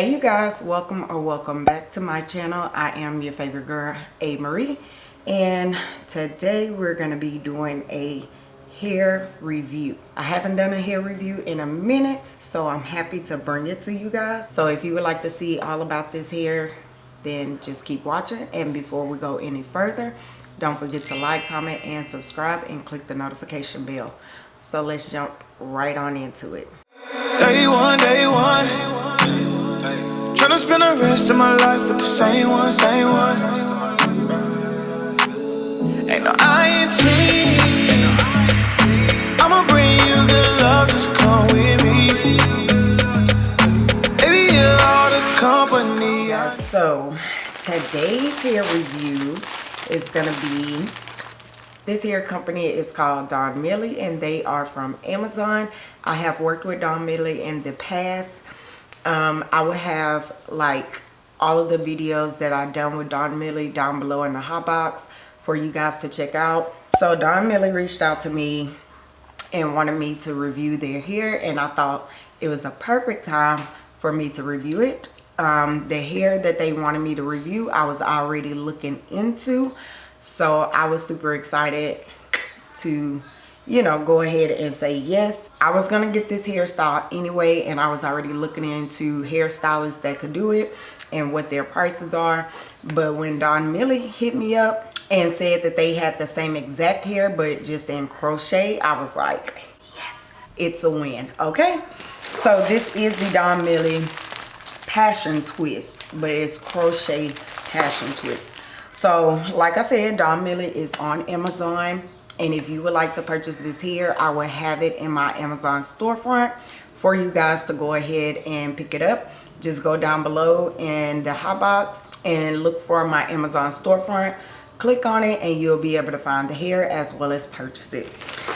Hey you guys, welcome or welcome back to my channel. I am your favorite girl, A. Marie. And today we're going to be doing a hair review. I haven't done a hair review in a minute, so I'm happy to bring it to you guys. So if you would like to see all about this hair, then just keep watching. And before we go any further, don't forget to like, comment, and subscribe and click the notification bell. So let's jump right on into it. Day one, day one. Tryna spend the rest of my life with the same one, same one. Ain't no. I'ma bring you good love, just come with me. Baby, you're all the company. So, today's hair review is gonna be this hair company is called Don Millie and they are from Amazon. I have worked with Don Millie in the past um, I will have like all of the videos that I've done with Don Millie down below in the hot box for you guys to check out. So Don Millie reached out to me and wanted me to review their hair and I thought it was a perfect time for me to review it. Um, the hair that they wanted me to review I was already looking into so I was super excited to you know, go ahead and say yes. I was to get this hairstyle anyway, and I was already looking into hairstylists that could do it and what their prices are. But when Don Millie hit me up and said that they had the same exact hair, but just in crochet, I was like, yes, it's a win, okay? So this is the Don Millie Passion Twist, but it's crochet passion twist. So like I said, Don Millie is on Amazon and if you would like to purchase this here i will have it in my amazon storefront for you guys to go ahead and pick it up. Just go down below in the hot box and look for my amazon storefront. Click on it and you'll be able to find the hair as well as purchase it.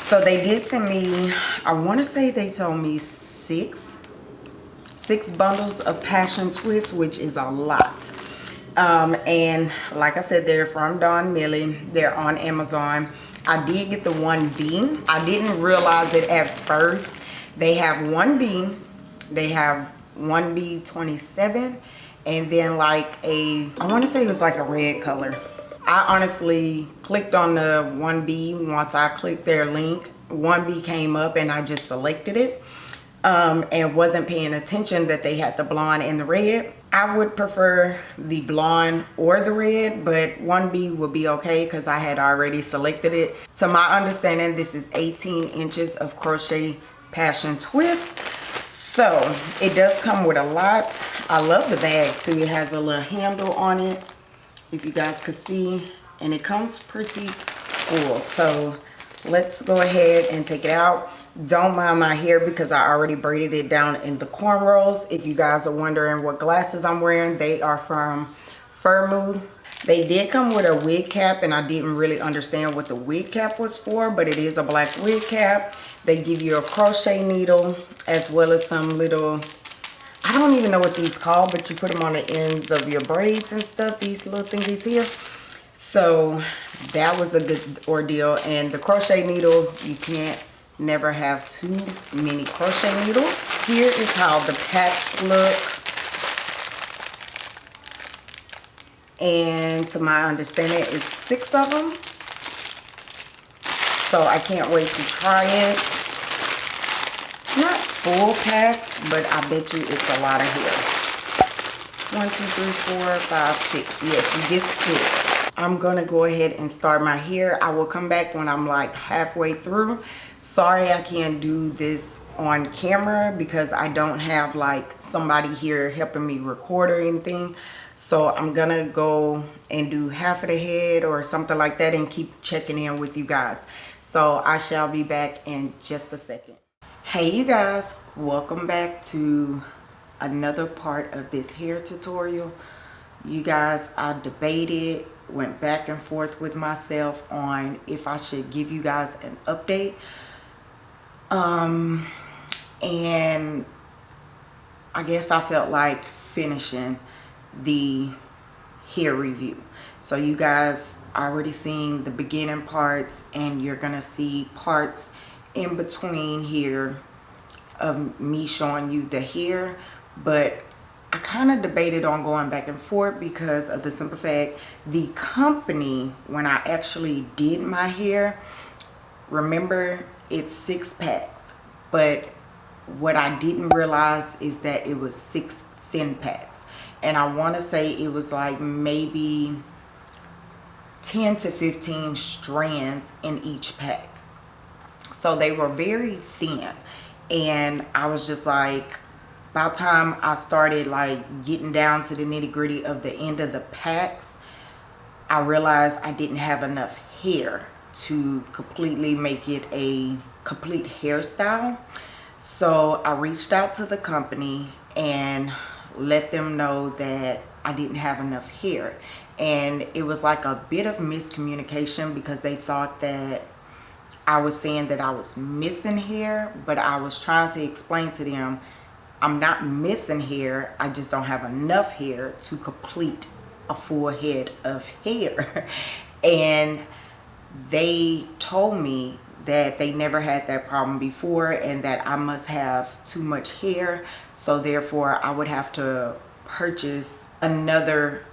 So they did send me i want to say they told me six six bundles of passion twist which is a lot. Um, and like i said they're from don millie. They're on amazon I did get the 1B. I didn't realize it at first. They have 1B, they have 1B27, and then like a, I want to say it was like a red color. I honestly clicked on the 1B once I clicked their link. 1B came up and I just selected it um, and wasn't paying attention that they had the blonde and the red. I would prefer the blonde or the red, but 1B would be okay because I had already selected it. To my understanding, this is 18 inches of crochet passion twist. So it does come with a lot. I love the bag too. It has a little handle on it, if you guys could see. And it comes pretty full. So let's go ahead and take it out don't mind my hair because I already braided it down in the cornrows. If you guys are wondering what glasses I'm wearing, they are from Firmoo. They did come with a wig cap and I didn't really understand what the wig cap was for, but it is a black wig cap. They give you a crochet needle as well as some little, I don't even know what these call, but you put them on the ends of your braids and stuff, these little thingies here. So that was a good ordeal. And the crochet needle, you can't never have too many crochet needles. Here is how the packs look. And to my understanding it's six of them. So i can't wait to try it. It's not full packs but i bet you it's a lot of hair. One two three four five six. Yes you get six. I'm gonna go ahead and start my hair. I will come back when i'm like halfway through sorry i can't do this on camera because i don't have like somebody here helping me record or anything. So i'm gonna go and do half of the head or something like that and keep checking in with you guys. So i shall be back in just a second. Hey you guys. Welcome back to another part of this hair tutorial. You guys i debated went back and forth with myself on if i should give you guys an update um, and I guess I felt like finishing the hair review. So you guys already seen the beginning parts and you're gonna see parts in between here of me showing you the hair but I kind of debated on going back and forth because of the simple fact the company when I actually did my hair remember it's six packs. But what I didn't realize is that it was six thin packs. And I want to say it was like maybe 10 to 15 strands in each pack. So they were very thin. And I was just like by the time I started like getting down to the nitty gritty of the end of the packs I realized I didn't have enough hair to completely make it a complete hairstyle. So I reached out to the company and let them know that I didn't have enough hair. And it was like a bit of miscommunication because they thought that I was saying that I was missing hair but I was trying to explain to them I'm not missing hair I just don't have enough hair to complete a full head of hair. And they told me that they never had that problem before and that I must have too much hair. So therefore I would have to purchase another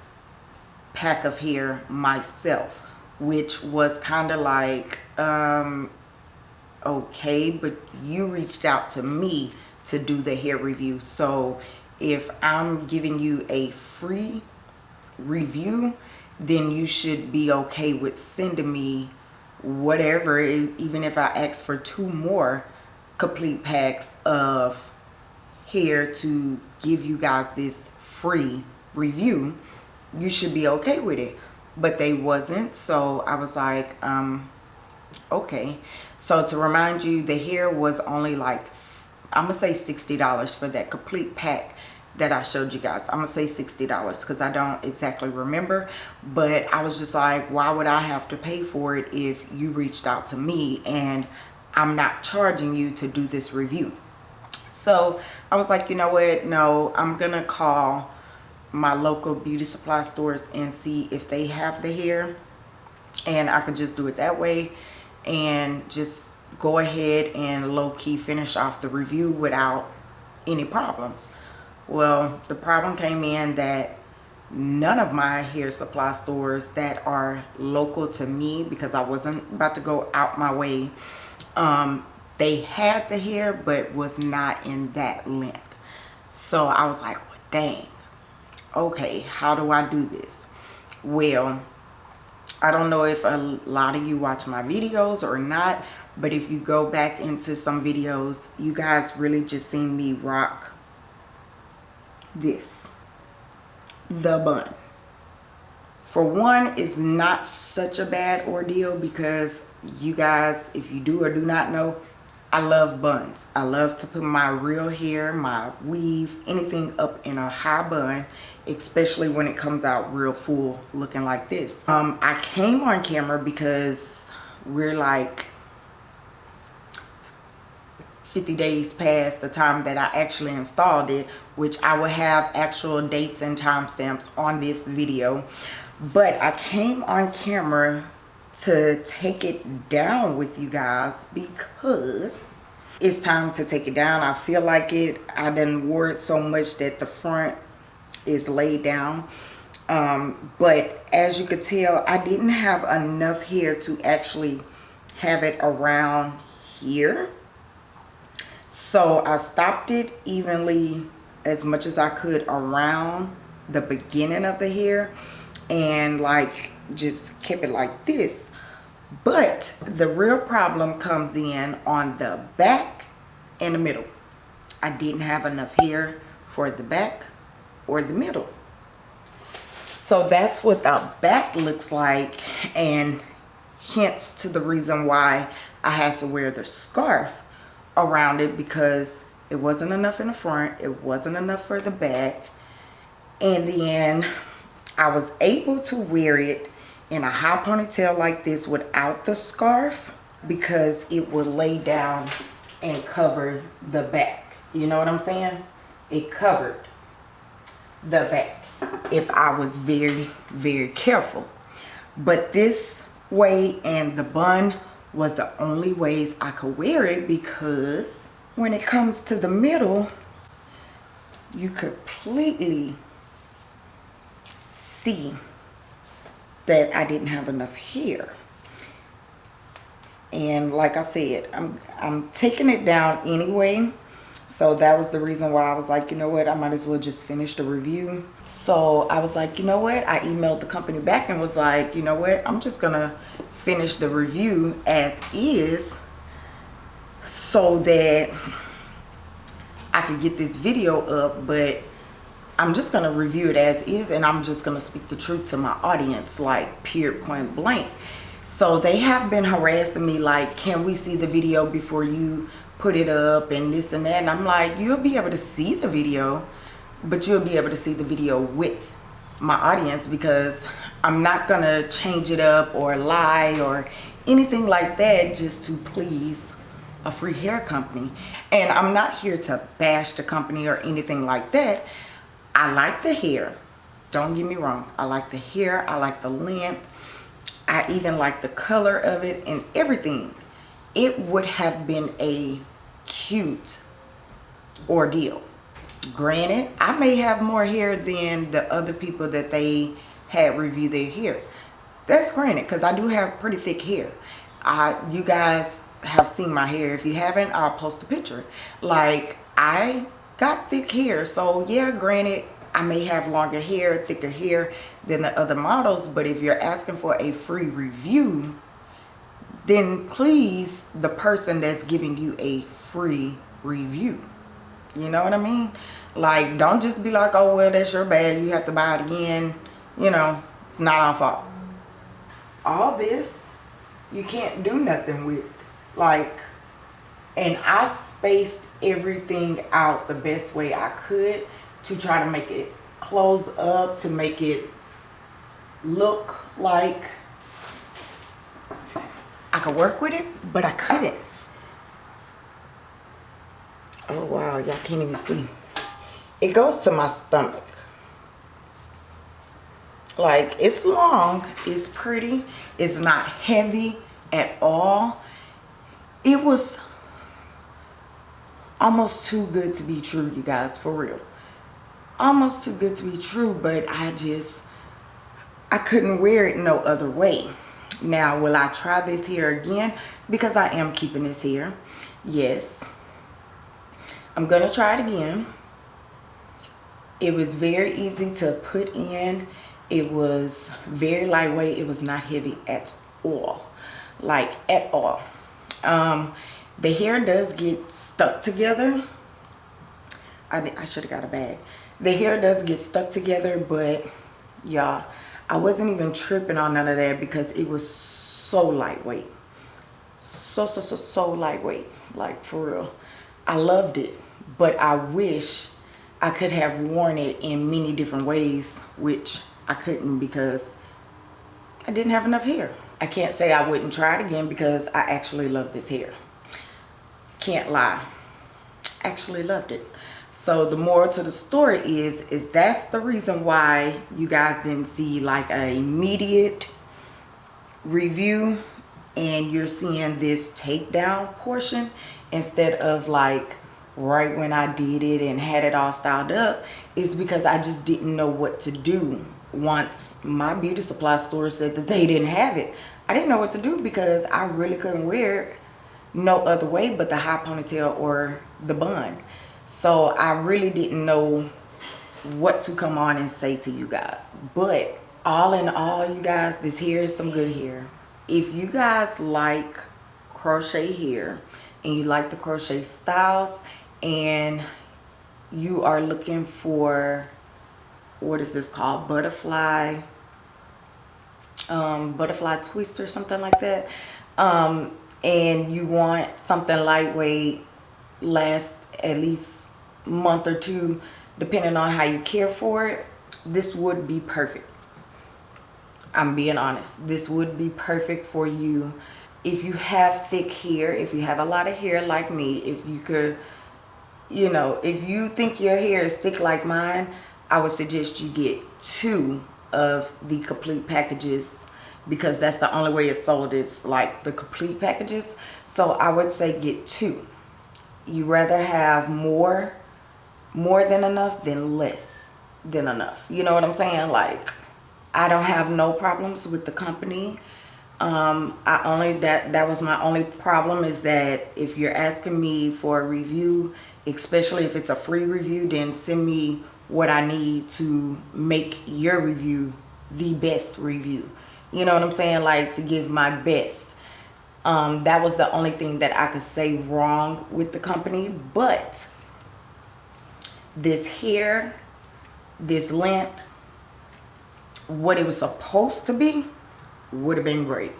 pack of hair myself which was kind of like um okay but you reached out to me to do the hair review. So if I'm giving you a free review then you should be okay with sending me whatever even if I ask for two more complete packs of hair to give you guys this free review you should be okay with it. But they wasn't so I was like um okay. So to remind you the hair was only like I'm gonna say $60 for that complete pack that I showed you guys. I'm gonna say $60 because I don't exactly remember but I was just like why would I have to pay for it if you reached out to me and I'm not charging you to do this review. So I was like you know what no I'm gonna call my local beauty supply stores and see if they have the hair and I could just do it that way and just go ahead and low-key finish off the review without any problems well the problem came in that none of my hair supply stores that are local to me because I wasn't about to go out my way um, they had the hair but was not in that length. So I was like well, dang. Okay how do I do this? Well I don't know if a lot of you watch my videos or not but if you go back into some videos you guys really just seen me rock this. The bun. For one it's not such a bad ordeal because you guys if you do or do not know I love buns. I love to put my real hair my weave anything up in a high bun especially when it comes out real full looking like this. Um I came on camera because we're like 50 days past the time that I actually installed it which I will have actual dates and timestamps on this video. But I came on camera to take it down with you guys because it's time to take it down. I feel like it. I didn't wore it so much that the front is laid down. Um, but as you could tell I didn't have enough hair to actually have it around here so I stopped it evenly as much as I could around the beginning of the hair and like just kept it like this. But the real problem comes in on the back and the middle. I didn't have enough hair for the back or the middle. So that's what the back looks like and hence to the reason why I had to wear the scarf around it because it wasn't enough in the front it wasn't enough for the back. And then I was able to wear it in a high ponytail like this without the scarf because it would lay down and cover the back. You know what I'm saying? It covered the back if I was very very careful. But this way and the bun was the only ways I could wear it because when it comes to the middle you completely see that I didn't have enough hair. And like I said, I'm, I'm taking it down anyway. So that was the reason why I was like, you know what, I might as well just finish the review. So I was like, you know what, I emailed the company back and was like, you know what, I'm just gonna finish the review as is so that I could get this video up, but I'm just going to review it as is and I'm just going to speak the truth to my audience like period point blank. So they have been harassing me like, can we see the video before you put it up and this and that. And I'm like, you'll be able to see the video, but you'll be able to see the video with my audience because I'm not to change it up or lie or anything like that just to please a free hair company. And I'm not here to bash the company or anything like that. I like the hair. Don't get me wrong. I like the hair. I like the length. I even like the color of it and everything. It would have been a cute ordeal. Granted, I may have more hair than the other people that they had review their hair. That's granted because I do have pretty thick hair. I, you guys have seen my hair. If you haven't, I'll post a picture. Like, I got thick hair. So, yeah, granted, I may have longer hair, thicker hair than the other models. But if you're asking for a free review, then please the person that's giving you a free review. You know what I mean? Like, don't just be like, oh, well, that's your bad. You have to buy it again. You know, it's not our fault. All this, you can't do nothing with like and I spaced everything out the best way I could to try to make it close up to make it look like could work with it but I couldn't. Oh wow y'all can't even see. It goes to my stomach. Like it's long it's pretty it's not heavy at all. It was almost too good to be true you guys for real. Almost too good to be true but i just i couldn't wear it no other way now will i try this here again? Because i am keeping this here. Yes. I'm gonna try it again. It was very easy to put in. It was very lightweight. It was not heavy at all. Like at all. Um, the hair does get stuck together. I, I should have got a bag. The hair does get stuck together, but y'all, I wasn't even tripping on none of that because it was so lightweight. So, so, so, so lightweight. Like, for real. I loved it, but I wish I could have worn it in many different ways, which I couldn't because I didn't have enough hair. I can't say I wouldn't try it again because I actually love this hair. Can't lie. Actually loved it. So the moral to the story is, is that's the reason why you guys didn't see like a immediate review and you're seeing this takedown portion instead of like right when I did it and had it all styled up is because I just didn't know what to do once my beauty supply store said that they didn't have it. I didn't know what to do because I really couldn't wear it no other way but the high ponytail or the bun. So I really didn't know what to come on and say to you guys. But all in all, you guys, this hair is some good hair. If you guys like crochet hair and you like the crochet styles and you are looking for what is this called butterfly um, butterfly twist or something like that um, and you want something lightweight last at least month or two depending on how you care for it this would be perfect. I'm being honest. This would be perfect for you. If you have thick hair if you have a lot of hair like me if you could you know if you think your hair is thick like mine I would suggest you get two of the complete packages because that's the only way it's sold is like the complete packages. So I would say get two you rather have more more than enough than less than enough. You know what i'm saying? Like i don't have no problems with the company. Um i only that that was my only problem is that if you're asking me for a review especially if it's a free review then send me what i need to make your review the best review. You know what i'm saying? Like to give my best um that was the only thing that i could say wrong with the company but this hair this length what it was supposed to be would have been great.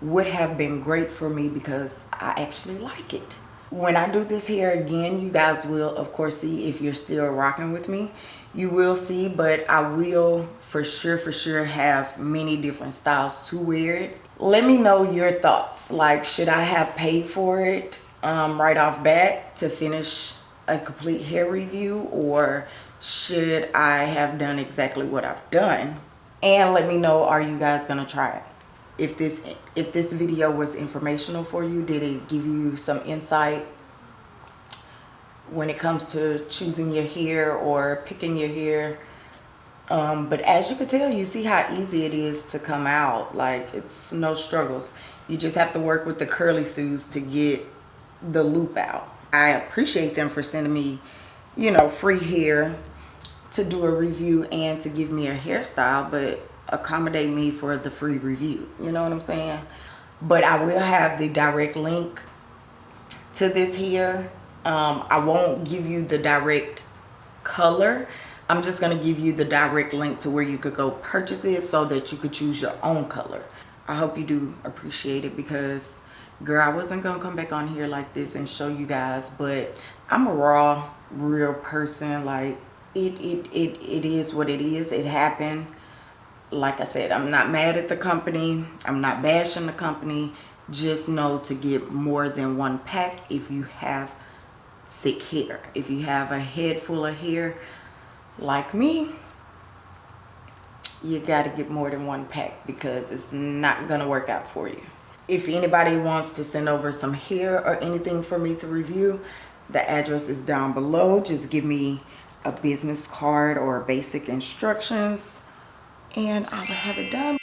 Would have been great for me because I actually like it. When I do this hair again you guys will of course see if you're still rocking with me. You will see but I will for sure for sure have many different styles to wear it let me know your thoughts. Like should I have paid for it um, right off bat to finish a complete hair review? Or should I have done exactly what I've done? And let me know are you guys gonna try it? If this if this video was informational for you did it give you some insight when it comes to choosing your hair or picking your hair um, but as you can tell you see how easy it is to come out. Like it's no struggles. You just have to work with the curly sues to get the loop out. I appreciate them for sending me you know free hair to do a review and to give me a hairstyle but accommodate me for the free review. You know what i'm saying? But i will have the direct link to this here. Um, i won't give you the direct color i'm just going to give you the direct link to where you could go purchase it so that you could choose your own color i hope you do appreciate it because girl i wasn't gonna come back on here like this and show you guys but i'm a raw real person like it it it, it is what it is it happened like I said, I'm not mad at the company. I'm not bashing the company. Just know to get more than one pack if you have thick hair. If you have a head full of hair like me, you got to get more than one pack because it's not to work out for you. If anybody wants to send over some hair or anything for me to review, the address is down below. Just give me a business card or basic instructions and I will have it done.